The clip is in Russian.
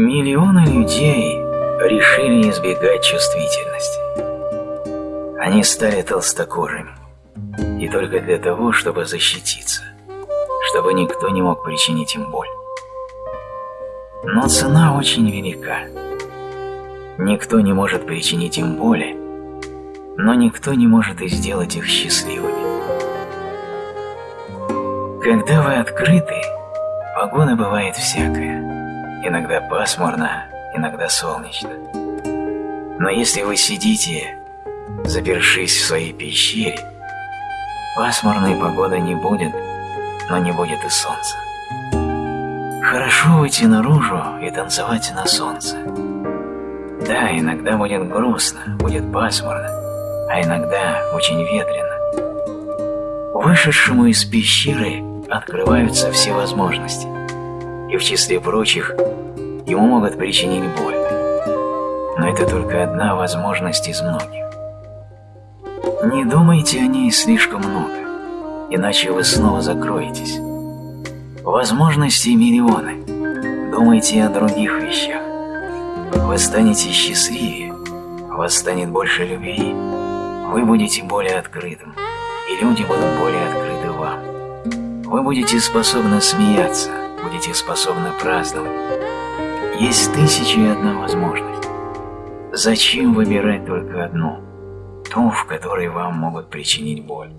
Миллионы людей решили избегать чувствительности. Они стали толстокожими. И только для того, чтобы защититься. Чтобы никто не мог причинить им боль. Но цена очень велика. Никто не может причинить им боли, но никто не может и сделать их счастливыми. Когда вы открыты, погода бывает всякая. Иногда пасмурно, иногда солнечно. Но если вы сидите, запершись в своей пещере, пасмурной погоды не будет, но не будет и солнца. Хорошо выйти наружу и танцевать на солнце. Да, иногда будет грустно, будет пасмурно, а иногда очень ветрено. Вышедшему из пещеры открываются все возможности и в числе прочих ему могут причинить боль. Но это только одна возможность из многих. Не думайте о ней слишком много, иначе вы снова закроетесь. Возможностей миллионы. Думайте о других вещах. Вы станете счастливее, вас станет больше любви, вы будете более открытым, и люди будут более открыты вам. Вы будете способны смеяться, будете способны праздновать. Есть тысячи и одна возможность. Зачем выбирать только одну? Ту, в которой вам могут причинить боль.